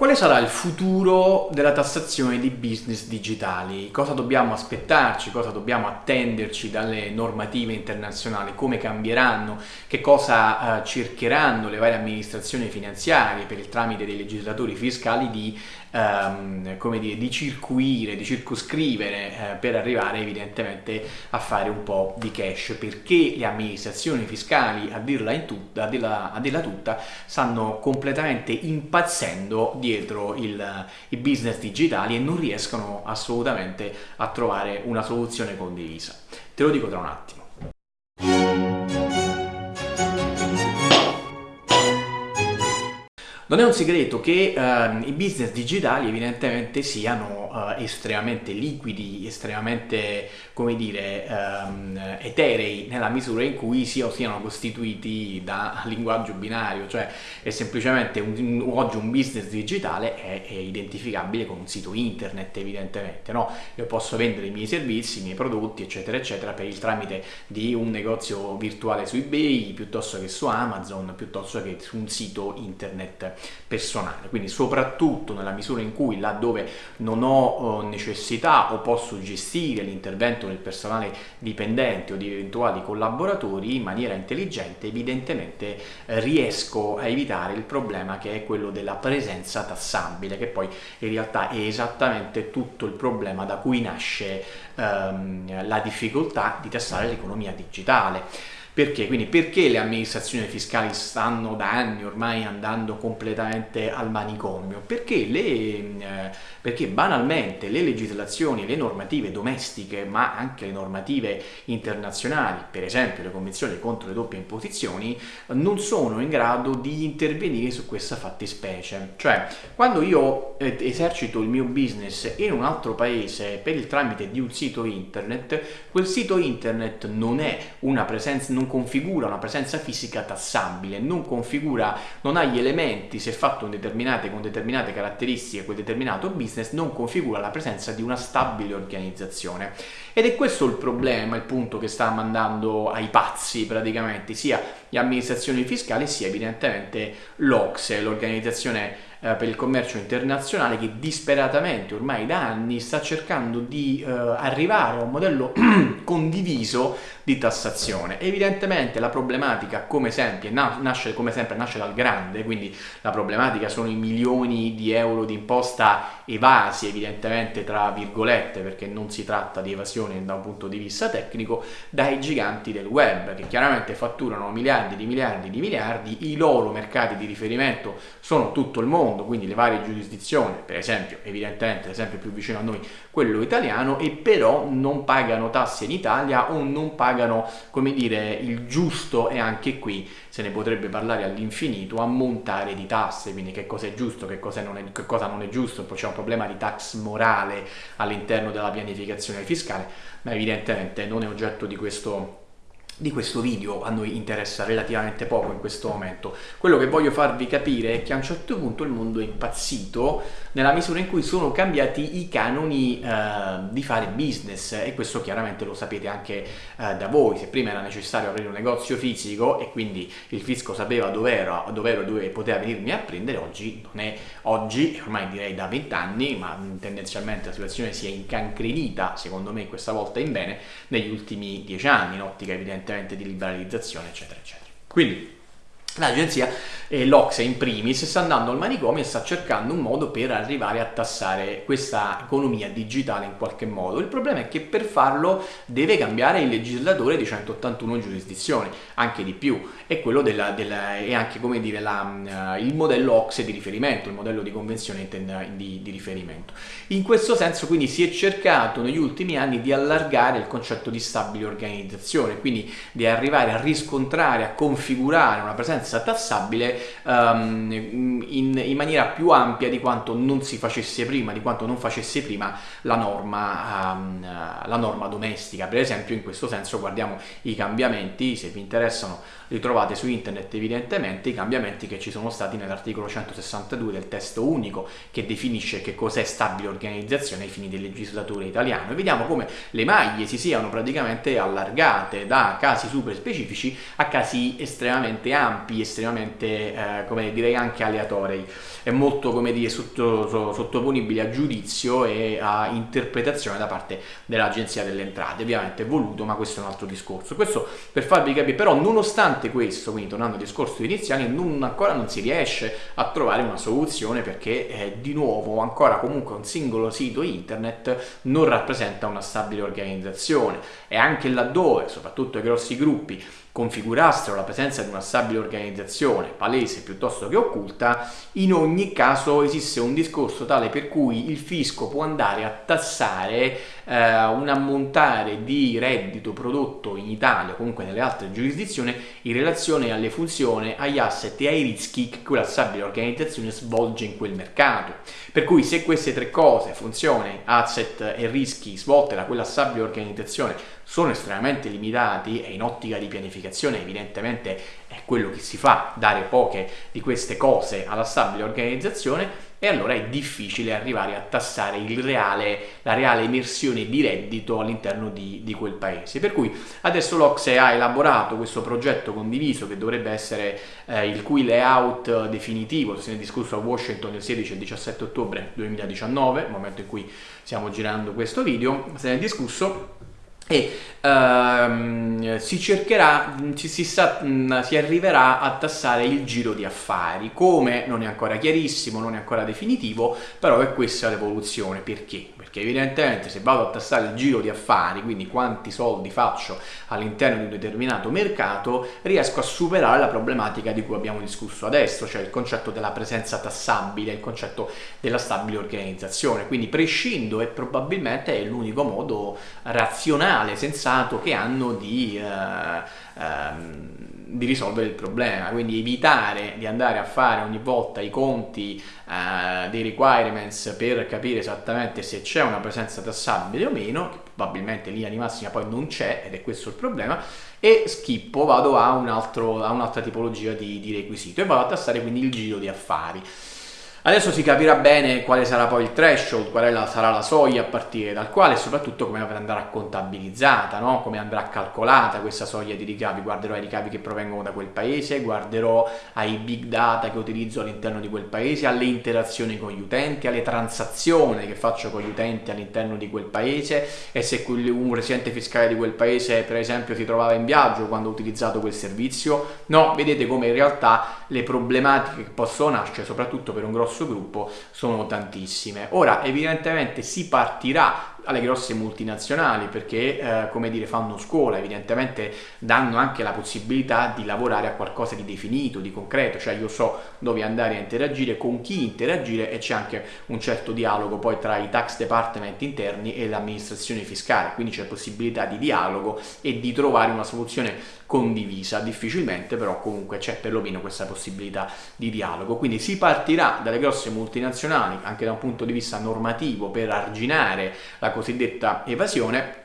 Quale sarà il futuro della tassazione di business digitali? Cosa dobbiamo aspettarci? Cosa dobbiamo attenderci dalle normative internazionali? Come cambieranno? Che cosa eh, cercheranno le varie amministrazioni finanziarie per il tramite dei legislatori fiscali di ehm, come dire, di circuire, di circoscrivere eh, per arrivare evidentemente a fare un po' di cash perché le amministrazioni fiscali a dirla, in tutta, a dirla, a dirla tutta stanno completamente impazzendo dietro il, i business digitali e non riescono assolutamente a trovare una soluzione condivisa. Te lo dico tra un attimo. Non è un segreto che uh, i business digitali evidentemente siano uh, estremamente liquidi, estremamente, come dire, um, eterei nella misura in cui siano, siano costituiti da linguaggio binario, cioè è semplicemente un, oggi un business digitale è, è, identificabile con un sito internet evidentemente, no? Io posso vendere i miei servizi, i miei prodotti, eccetera, eccetera, per il tramite di un negozio virtuale su eBay, piuttosto che su Amazon, piuttosto che su un sito internet personale, quindi soprattutto nella misura in cui laddove non ho eh, necessità o posso gestire l'intervento del personale dipendente o di eventuali collaboratori in maniera intelligente, evidentemente eh, riesco a evitare il problema che è quello della presenza tassabile, che poi in realtà è esattamente tutto il problema da cui nasce ehm, la difficoltà di tassare l'economia digitale. Perché? Quindi perché le amministrazioni fiscali stanno da anni ormai andando completamente al manicomio? Perché, le, eh, perché banalmente le legislazioni, le normative domestiche, ma anche le normative internazionali, per esempio le convenzioni contro le doppie imposizioni, non sono in grado di intervenire su questa fattispecie. Cioè, quando io eh, esercito il mio business in un altro paese per il tramite di un sito internet, quel sito internet non è una presenza, non configura una presenza fisica tassabile, non configura, non ha gli elementi, se fatto determinate, con determinate caratteristiche quel determinato business, non configura la presenza di una stabile organizzazione. Ed è questo il problema, il punto che sta mandando ai pazzi praticamente, sia le amministrazioni fiscali sia evidentemente l'Ocse, l'organizzazione per il commercio internazionale che disperatamente ormai da anni sta cercando di eh, arrivare a un modello condiviso di tassazione. Evidentemente la problematica come sempre, nasce, come sempre nasce dal grande, quindi la problematica sono i milioni di euro di imposta evasi evidentemente tra virgolette perché non si tratta di evasione da un punto di vista tecnico dai giganti del web che chiaramente fatturano miliardi di miliardi di miliardi, i loro mercati di riferimento sono tutto il mondo quindi le varie giurisdizioni, per esempio, evidentemente l'esempio più vicino a noi, quello italiano, e però non pagano tasse in Italia o non pagano, come dire, il giusto e anche qui se ne potrebbe parlare all'infinito, ammontare di tasse, quindi che cosa è giusto, che cosa non è, che cosa non è giusto, poi c'è un problema di tax morale all'interno della pianificazione fiscale, ma evidentemente non è oggetto di questo di questo video a noi interessa relativamente poco in questo momento. Quello che voglio farvi capire è che a un certo punto il mondo è impazzito nella misura in cui sono cambiati i canoni eh, di fare business e questo chiaramente lo sapete anche eh, da voi. Se prima era necessario aprire un negozio fisico e quindi il fisco sapeva dove ero, dove ero, dove poteva venirmi a prendere, oggi non è oggi, ormai direi da vent'anni, ma tendenzialmente la situazione si è incancrenita, secondo me questa volta in bene, negli ultimi dieci anni, in ottica evidentemente evidentemente di liberalizzazione, eccetera, eccetera. Quindi L'agenzia eh, l'Ocse in primis sta andando al manicomio e sta cercando un modo per arrivare a tassare questa economia digitale in qualche modo. Il problema è che per farlo deve cambiare il legislatore di 181 giurisdizioni, anche di più, e quello della, della, è anche come dire la, uh, il modello Ocse di riferimento, il modello di convenzione di, di riferimento. In questo senso quindi si è cercato negli ultimi anni di allargare il concetto di stabile organizzazione, quindi di arrivare a riscontrare, a configurare una presenza presenza tassabile um, in, in, maniera più ampia di quanto non si facesse prima, di quanto non facesse prima la norma, um, la norma domestica. Per esempio in questo senso guardiamo i cambiamenti, se vi interessano li trovate su internet evidentemente, i cambiamenti che ci sono stati nell'articolo 162 del testo unico che definisce che cos'è stabile organizzazione ai fini del legislatore italiano. E vediamo come le maglie si siano praticamente allargate da casi super specifici a casi estremamente ampi campi estremamente, eh, come direi anche aleatori, è molto come dire sotto, sottoponibile a giudizio e a interpretazione da parte dell'Agenzia delle Entrate, ovviamente è voluto ma questo è un altro discorso. Questo per farvi capire, però nonostante questo, quindi tornando al discorso iniziale, non, ancora non si riesce a trovare una soluzione perché eh, di nuovo ancora comunque un singolo sito internet non rappresenta una stabile organizzazione. E anche laddove, soprattutto i grossi gruppi, configurassero la presenza di una stabile organizzazione, palese piuttosto che occulta, in ogni caso esiste un discorso tale per cui il fisco può andare a tassare eh, un ammontare di reddito prodotto in Italia o comunque nelle altre giurisdizioni in relazione alle funzioni, agli asset e ai rischi che quella stabile organizzazione svolge in quel mercato. Per cui se queste tre cose, funzioni, asset e rischi svolte da quella stabile organizzazione sono estremamente limitati e in ottica di pianificazione evidentemente è quello che si fa, dare poche di queste cose alla stabile organizzazione e allora è difficile arrivare a tassare reale, la reale emersione di reddito all'interno di, di, quel paese. Per cui adesso l'Ocse ha elaborato questo progetto condiviso che dovrebbe essere eh, il cui layout definitivo, se ne è discusso a Washington il 16 e il 17 ottobre 2019, momento in cui stiamo girando questo video, se ne è discusso e uh, si cercherà, ci si, sa, si, arriverà a tassare il giro di affari, come non è ancora chiarissimo, non è ancora definitivo, però è questa l'evoluzione, perché? Perché evidentemente se vado a tassare il giro di affari, quindi quanti soldi faccio all'interno di un determinato mercato, riesco a superare la problematica di cui abbiamo discusso adesso, cioè il concetto della presenza tassabile, il concetto della stabile organizzazione, quindi prescindo e probabilmente è l'unico modo razionale razionale, sensato che hanno di, uh, um, di, risolvere il problema, quindi evitare di andare a fare ogni volta i conti uh, dei requirements per capire esattamente se c'è una presenza tassabile o meno, che probabilmente in linea di massima poi non c'è ed è questo il problema, e schippo, vado a, un un'altra tipologia di, di requisito e vado a tassare quindi il giro di affari. Adesso si capirà bene quale sarà poi il threshold, qual la, sarà la soglia a partire dal quale e soprattutto come andrà contabilizzata, no? come andrà calcolata questa soglia di ricavi. Guarderò ai ricavi che provengono da quel paese, guarderò ai big data che utilizzo all'interno di quel paese, alle interazioni con gli utenti, alle transazioni che faccio con gli utenti all'interno di quel paese e se un residente fiscale di quel paese per esempio si trovava in viaggio quando ho utilizzato quel servizio. No, vedete come in realtà le problematiche che possono nascere soprattutto per un grosso grosso gruppo sono tantissime. Ora evidentemente si partirà alle grosse multinazionali perché eh, come dire fanno scuola evidentemente danno anche la possibilità di lavorare a qualcosa di definito di concreto cioè io so dove andare a interagire con chi interagire e c'è anche un certo dialogo poi tra i tax department interni e l'amministrazione fiscale quindi c'è possibilità di dialogo e di trovare una soluzione condivisa difficilmente però comunque c'è perlomeno questa possibilità di dialogo. Quindi si partirà dalle grosse multinazionali anche da un punto di vista normativo per arginare la cosiddetta evasione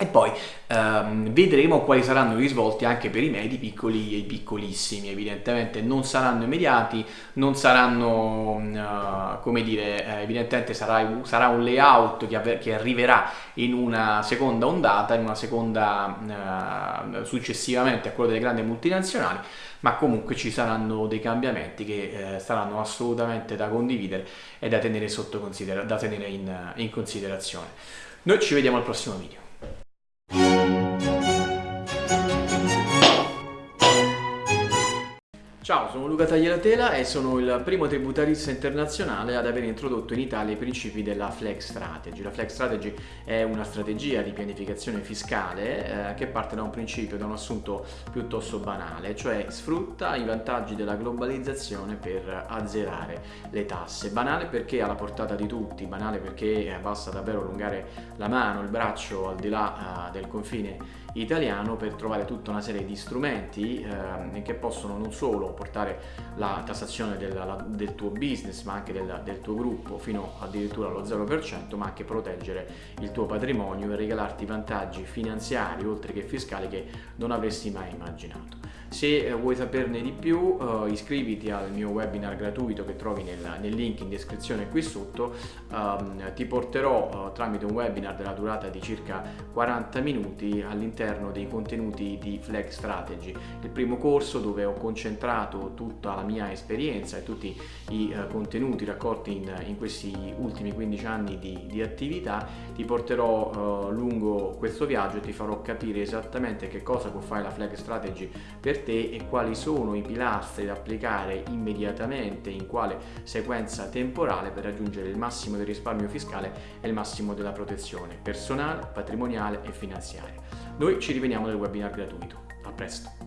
e poi ehm, vedremo quali saranno i risvolti anche per i medi piccoli e i piccolissimi, evidentemente non saranno immediati, non saranno, uh, come dire, eh, evidentemente sarà, sarà, un layout che, che, arriverà in una seconda ondata, in una seconda, uh, successivamente a quello delle grandi multinazionali, ma comunque ci saranno dei cambiamenti che eh, saranno assolutamente da condividere e da tenere, da tenere in, in considerazione. Noi ci vediamo al prossimo video. Música Ciao, sono Luca Tagliatela e sono il primo tributarista internazionale ad aver introdotto in Italia i principi della Flex Strategy. La Flex Strategy è una strategia di pianificazione fiscale eh, che parte da un principio, da un assunto piuttosto banale, cioè sfrutta i vantaggi della globalizzazione per azzerare le tasse. Banale perché alla portata di tutti, banale perché basta davvero allungare la mano, il braccio al di là eh, del confine italiano per trovare tutta una serie di strumenti eh, che possono non solo portare la tassazione del, la, del tuo business ma anche del, del, tuo gruppo fino addirittura allo 0% ma anche proteggere il tuo patrimonio e regalarti vantaggi finanziari oltre che fiscali che non avresti mai immaginato. Se eh, vuoi saperne di più uh, iscriviti al mio webinar gratuito che trovi nel, nel link in descrizione qui sotto, um, ti porterò uh, tramite un webinar della durata di circa 40 minuti all'interno dei contenuti di Flag Strategy, il primo corso dove ho concentrato tutta la mia esperienza e tutti i uh, contenuti raccolti in, in, questi ultimi 15 anni di, di attività, ti porterò uh, lungo questo viaggio e ti farò capire esattamente che cosa può fare la flag strategy per te e quali sono i pilastri da applicare immediatamente, in quale sequenza temporale per raggiungere il massimo del risparmio fiscale e il massimo della protezione personale, patrimoniale e finanziaria. Noi ci rivediamo nel webinar gratuito. A presto!